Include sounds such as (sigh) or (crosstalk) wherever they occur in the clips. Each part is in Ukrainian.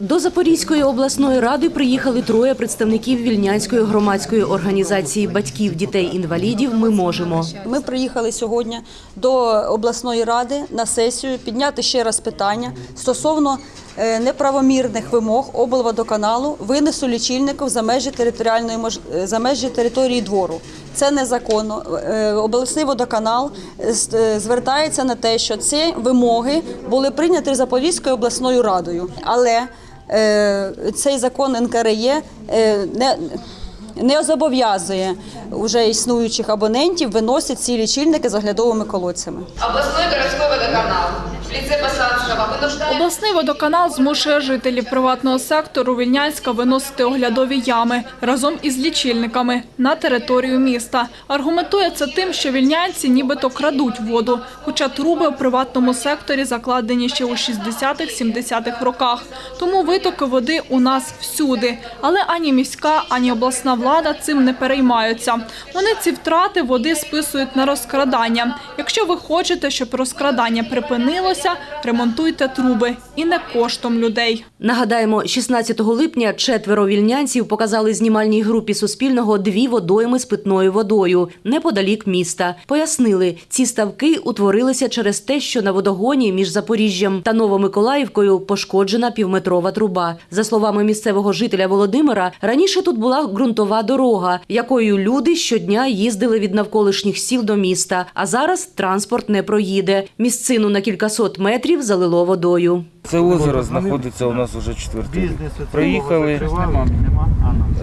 До Запорізької обласної ради приїхали троє представників вільнянської громадської організації батьків дітей-інвалідів. Ми можемо. Ми приїхали сьогодні до обласної ради на сесію підняти ще раз питання стосовно е, неправомірних вимог облводоканалу винесу лічильників за межі територіальної е, за межі території двору. Це незаконно. Е, Обласний водоканал звертається на те, що ці вимоги були прийняті Запорізькою обласною радою, але цей закон НКРЄ е, не не зобов'язує вже існуючих абонентів виносити ці лічильники з оглядовими колодцями. Обласний городской водоканал Обласний водоканал змушує жителів приватного сектору Вільнянська виносити оглядові ями разом із лічильниками на територію міста. Аргументує це тим, що вільнянці нібито крадуть воду, хоча труби у приватному секторі закладені ще у 60-70-х роках. Тому витоки води у нас всюди. Але ані міська, ані обласна влада цим не переймаються. Вони ці втрати води списують на розкрадання. Якщо ви хочете, щоб розкрадання припинилося, ремонтуйте труби і не коштом людей. Нагадаємо, 16 липня четверо вільнянців показали знімальній групі Суспільного дві водойми з питною водою неподалік міста. Пояснили, ці ставки утворилися через те, що на водогоні між Запоріжжям та Новомиколаївкою пошкоджена півметрова труба. За словами місцевого жителя Володимира, раніше тут була ґрунтова дорога, якою люди щодня їздили від навколишніх сіл до міста. А зараз транспорт не проїде. Місцину на кількасот метрів залило водою. Це озеро знаходиться у нас уже четвертий рік. Приїхали,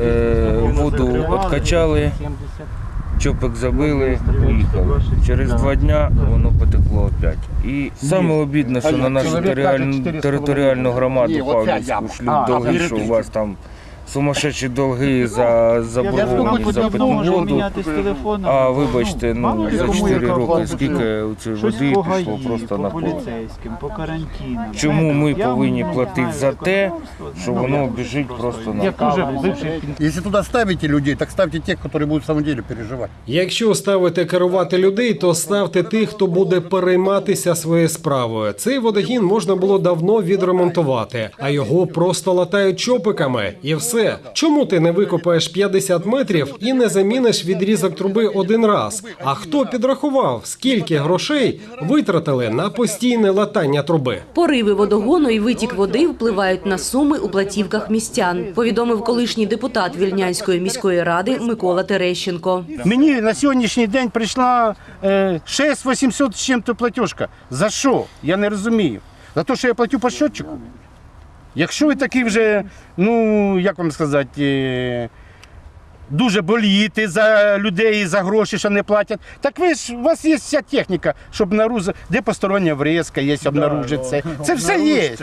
е, воду відкачали, чопик забили, поїхали. Через два дня воно потекло опять. І саме обідне, що на нашу територіальну, громаду Павлівську шлють довгий, що у вас там сумасшедші долги за заборгованість за питну воду. А вибачте, ну за 4 роки скільки у цієї води пішло просто на поле. поліцейським, по карантинам. Чому ми повинні платити за те, що воно біжить просто на Як уже бивший Если туда ставите людей, так ставьте тех, которые будут в самом деле переживать. Якщо ставите керувати людей, то ставте тих, хто буде перейматися своєю справою. Цей водогін можна було давно відремонтувати, а його просто латають чопиками. І все. Чому ти не викопаєш 50 метрів і не заміниш відрізок труби один раз? А хто підрахував, скільки грошей витратили на постійне латання труби? Пориви водогону і витік води впливають на суми у платівках містян, повідомив колишній депутат Вільнянської міської ради Микола Терещенко. Мені на сьогоднішній день прийшла е, 6800 з чим-то платіжка. За що? Я не розумію. За те, що я платю по щотчику? Якщо ви такий вже, ну як вам сказати, е, дуже болієте за людей, за гроші, що не платять, так ви ж у вас є вся техніка, щоб наруз... де постороння врізка є, обнаружиться. (laughs) Це все є.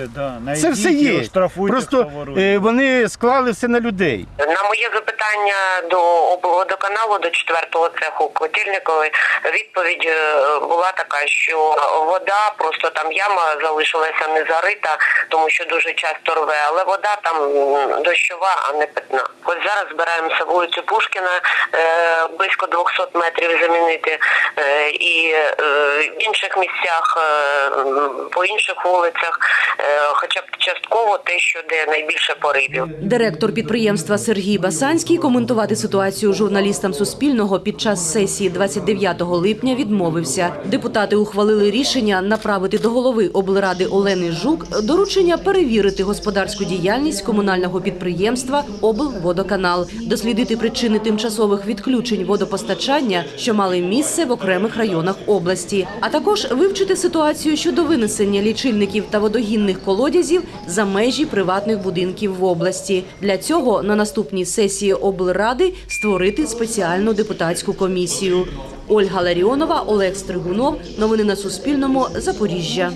Це все є. Просто е, вони склали все на людей. На моє запитання до облводоканалу до четвертого цеху Котельникової відповідь е, була така, що вода просто там яма залишилася не зарита, тому що дуже часто рве, але вода там дощова, а не питна. Ось зараз збираємося вулицю Пушкіна е, близько 200 метрів замінити е, і е, в інших місцях, по інших вулицях, хоча б частково те, що де найбільше поривів. Директор підприємства Сергій Басанський коментувати ситуацію журналістам Суспільного під час сесії 29 липня відмовився. Депутати ухвалили рішення направити до голови облради Олени Жук доручення перевірити господарську діяльність комунального підприємства облводоканал, дослідити причини тимчасових відключень водопостачання, що мали місце в окремих районах області, а також вивчити ситуацію щодо винесення лічильників та водогінних колодязів за межі приватних будинків в області. Для цього на наступній сесії облради створити спеціальну депутатську комісію. Ольга Ларіонова, Олег Стригунов. Новини на Суспільному. Запоріжжя.